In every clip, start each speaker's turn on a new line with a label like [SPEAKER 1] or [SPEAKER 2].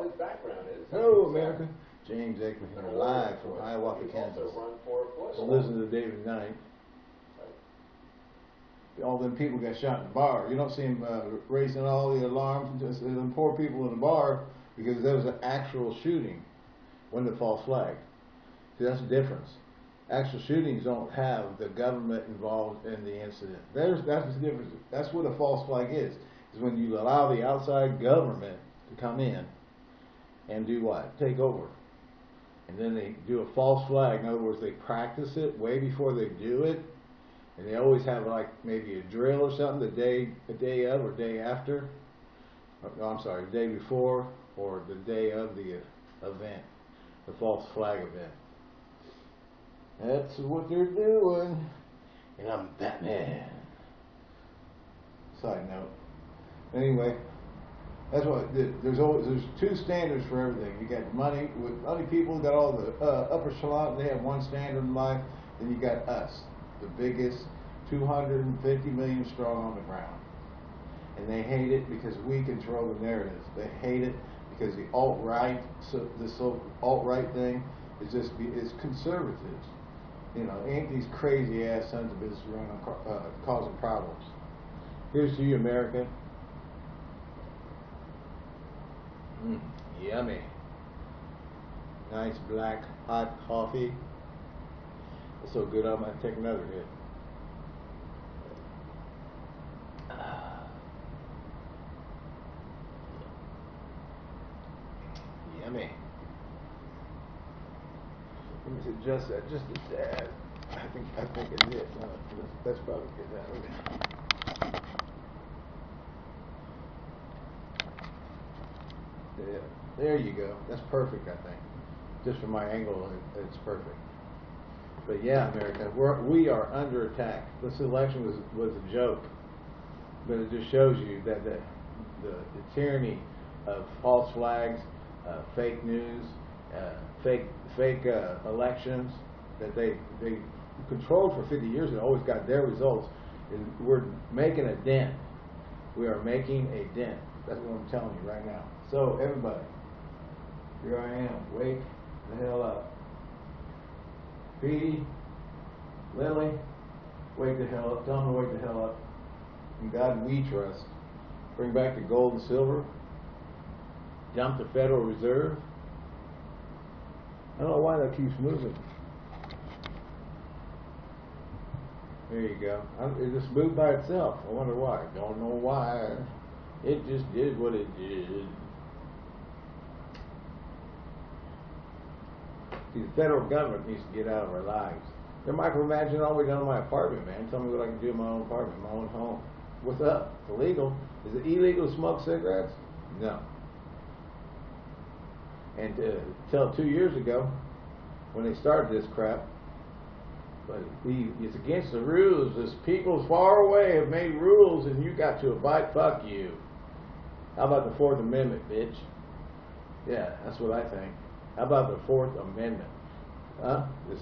[SPEAKER 1] Well, his background is.
[SPEAKER 2] Hello, America. James Aikman here, live from Hiawatha, Kansas.
[SPEAKER 1] also run for
[SPEAKER 2] So listen to David Knight. All them people got shot in the bar. You don't see him uh, raising all the alarms, just them poor people in the bar, because there was an actual shooting, when the false flag. See, that's the difference. Actual shootings don't have the government involved in the incident. There's that's the difference. That's what a false flag is. Is when you allow the outside government to come in and do what? Take over. And then they do a false flag. In other words, they practice it way before they do it. And they always have like maybe a drill or something the day, the day of or day after. No, I'm sorry, the day before or the day of the uh, event, the false flag event. That's what they're doing. And I'm Batman. Side note. Anyway, that's what there's always there's two standards for everything. You got money with money people got all the uh, upper echelon. They have one standard in life. Then you got us, the biggest, 250 million strong on the ground, and they hate it because we control the narrative. They hate it because the alt right, so this so alt right thing is just is conservatives. You know, ain't these crazy ass sons of bitches running uh, causing problems. Here's to you, America. Mm, yummy. Nice black hot coffee. It's so good I'm gonna take another hit. Yummy. Let me adjust that just a tad. I think I think it. No, that's, that's probably good. That Yeah, there you go. That's perfect, I think. Just from my angle, it- it's perfect. But yeah, America, we're, we are under attack. This election was, was a joke. But it just shows you that the, the, the tyranny of false flags, uh, fake news, uh, fake, fake, uh, elections, that they, they controlled for fifty years and always got their results, we're making a dent. We are making a dent. That's what I'm telling you right now. So, everybody, here I am. Wake the hell up. Petey, Lily, wake the hell up. Tell them to wake the hell up. In God we trust. Bring back the gold and silver. Dump the Federal Reserve. I don't know why that keeps moving. There you go. It just moved by itself. I wonder why. Don't know why. It just did what it did. The federal government needs to get out of our lives. They're micromanaging all way down to my apartment, man. Tell me what I can do in my own apartment, my own home. What's up? It's illegal. Is it illegal to smoke cigarettes? No. And uh, till two years ago, when they started this crap, but we, it's against the rules. This people far away have made rules, and you got to abide. Fuck you. How about the Fourth Amendment, bitch? Yeah, that's what I think. How about the Fourth Amendment? Huh? Is,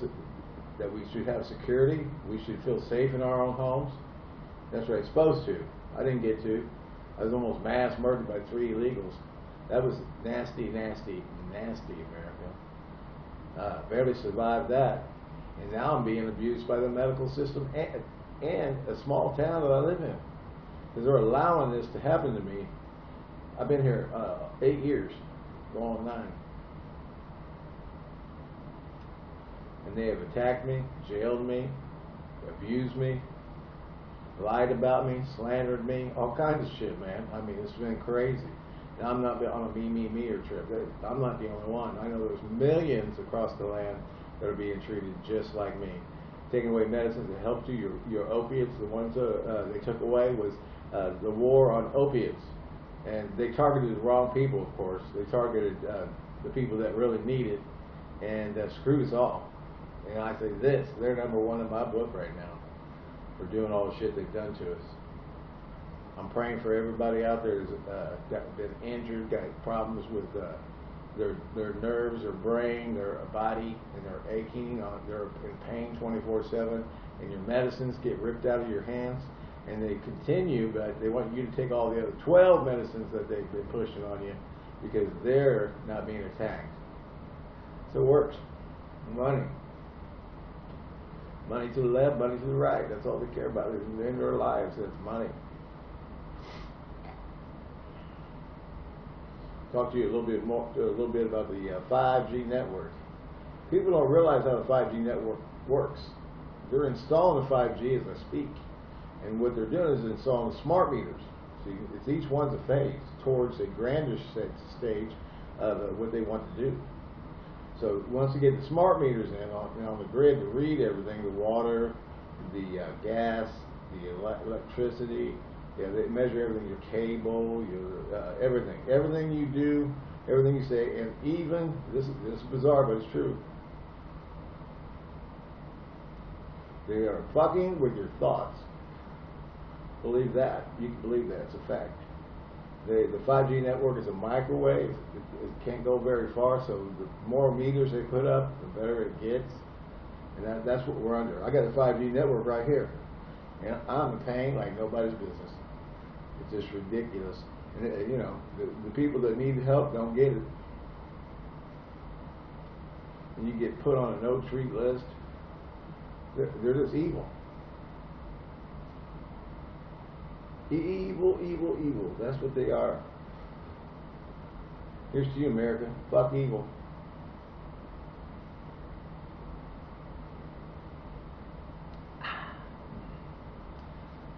[SPEAKER 2] that we should have security. We should feel safe in our own homes. That's right. Supposed to. I didn't get to. I was almost mass murdered by three illegals. That was nasty, nasty, nasty, America. Uh, barely survived that. And now I'm being abused by the medical system and, and a small town that I live in. Because they're allowing this to happen to me. I've been here uh, eight years, going nine. They have attacked me, jailed me, abused me, lied about me, slandered me, all kinds of shit, man. I mean, it's been crazy. And I'm not on a me, me, me or trip. I'm not the only one. I know there's millions across the land that are being treated just like me. Taking away medicines that helped you, your, your opiates, the ones uh, uh, they took away was uh, the war on opiates. And they targeted the wrong people, of course. They targeted uh, the people that really need it and uh, screwed us all. And I say this, they're number one in my book right now for doing all the shit they've done to us. I'm praying for everybody out there that's uh, got, been injured, got problems with uh, their their nerves, their brain, their body, and they're aching, uh, they're in pain 24/7, and your medicines get ripped out of your hands, and they continue, but they want you to take all the other 12 medicines that they've been pushing on you, because they're not being attacked. So it works. Money. Money to the left, money to the right. That's all they care about in their lives. It's money. Talk to you a little bit more, a little bit about the uh, 5G network. People don't realize how the 5G network works. They're installing the 5G as I speak, and what they're doing is installing smart meters. See, it's each one's a phase towards a grander stage of uh, what they want to do. So once you get the smart meters in on, on the grid to read everything, the water, the uh, gas, the ele electricity, yeah, they measure everything, your cable, your uh, everything, everything you do, everything you say, and even this is this is bizarre, but it's true. They are fucking with your thoughts. Believe that. You can believe that. It's a fact. The, the 5G network is a microwave. It, it, can't go very far, so the more meters they put up, the better it gets. And that, that's what we're under. I got a 5G network right here. And I'm paying like nobody's business. It's just ridiculous. And, it, uh, you know, the, the people that need help don't get it. And you get put on a no-treat list. They're, they're just evil. Evil, evil, evil. That's what they are. Here's to you, America. Fuck evil.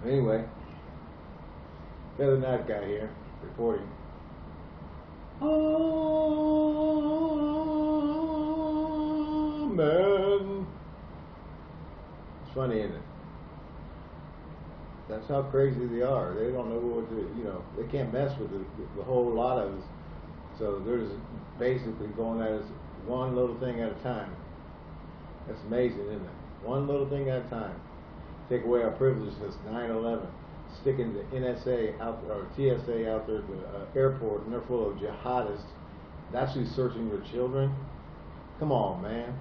[SPEAKER 2] Anyway, the other night guy here reporting. Man. It's funny, isn't it? That's how crazy they are. They don't know what to, you know, they can't mess with the, the whole lot of us. So they're just basically going at us one little thing at a time. That's amazing, isn't it? One little thing at a time. Take away our privileges since 9-11. Sticking the NSA out or TSA out there at the uh, airport and they're full of jihadists. That's who's searching your children. Come on, man.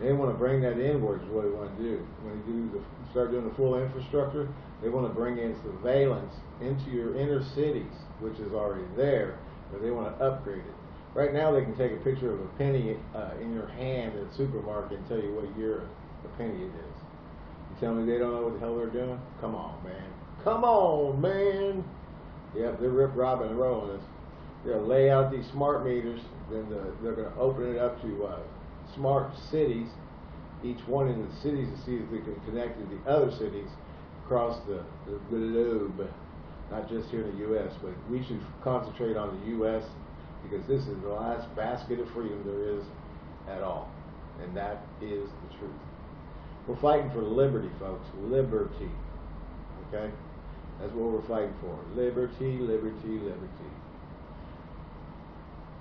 [SPEAKER 2] They want to bring that inwards. What they want to do when you do the, start doing the full infrastructure, they want to bring in surveillance into your inner cities, which is already there, but they want to upgrade it. Right now, they can take a picture of a penny uh, in your hand at a supermarket and tell you what year a penny it is. You tell me they don't know what the hell they're doing? Come on, man. Come on, man. Yep, they're rip robbing and rolling us. They'll lay out these smart meters, then the, they're going to open it up to uh, smart cities, each one in the cities to see if they can connect to the other cities across the, the globe, not just here in the U.S., but we should concentrate on the U.S. because this is the last basket of freedom there is at all. And that is the truth. We're fighting for liberty, folks. Liberty. Okay? That's what we're fighting for. Liberty, liberty, liberty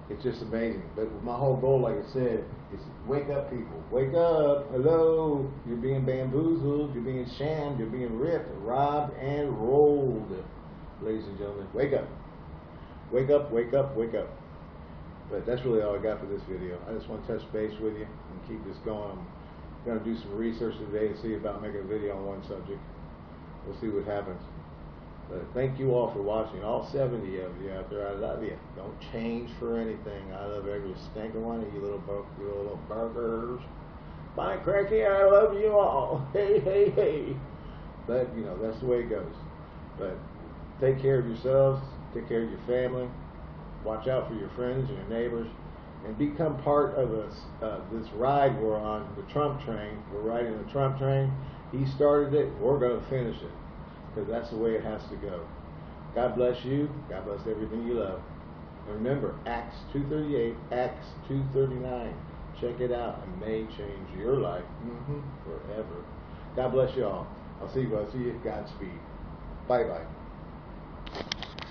[SPEAKER 2] it's just amazing. But my whole goal, like I said, is wake up, people. Wake up. Hello. You're being bamboozled. You're being shammed. You're being ripped, robbed, and rolled. Ladies and gentlemen, wake up. Wake up, wake up, wake up. But that's really all I got for this video. I just want to touch base with you and keep this going. I'm going to do some research today and see about making a video on one subject. We'll see what happens. But thank you all for watching. All 70 of you out there, I love you. Don't change for anything. I love every stinking one of you little, you little burgers. Bye, Cracky. I love you all. Hey, hey, hey. But, you know, that's the way it goes. But take care of yourselves. Take care of your family. Watch out for your friends and your neighbors. And become part of this, uh, this ride we're on, the Trump train. We're riding the Trump train. He started it. We're going to finish it because that's the way it has to go. God bless you. God bless everything you love. And remember, Acts 2.38, Acts 2.39. Check it out. It may change your life mm-hmm, forever. God bless you all. I'll see you. I'll see you. At Godspeed. Bye-bye.